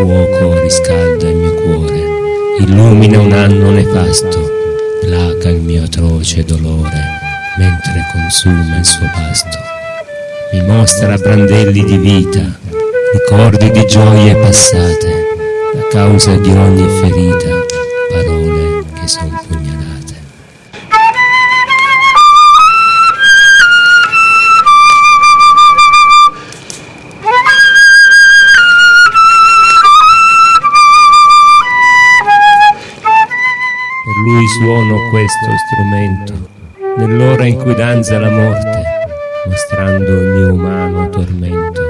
fuoco riscalda il mio cuore, illumina un anno nefasto, placa il mio atroce dolore, mentre consuma il suo pasto. Mi mostra brandelli di vita, ricordi di gioie passate, la causa di ogni ferita, parole che son lui suono questo strumento, nell'ora in cui danza la morte, mostrando il mio umano tormento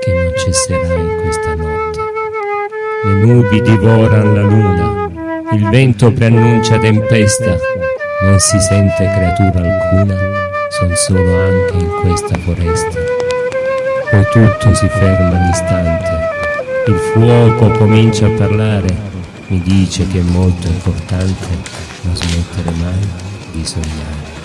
che non cesserà in questa notte. Le nubi divoran la luna, il vento preannuncia tempesta, non si sente creatura alcuna, son solo anche in questa foresta. Poi tutto si ferma all'istante, il fuoco comincia a parlare, mi dice che è molto importante non smettere mai di sognare.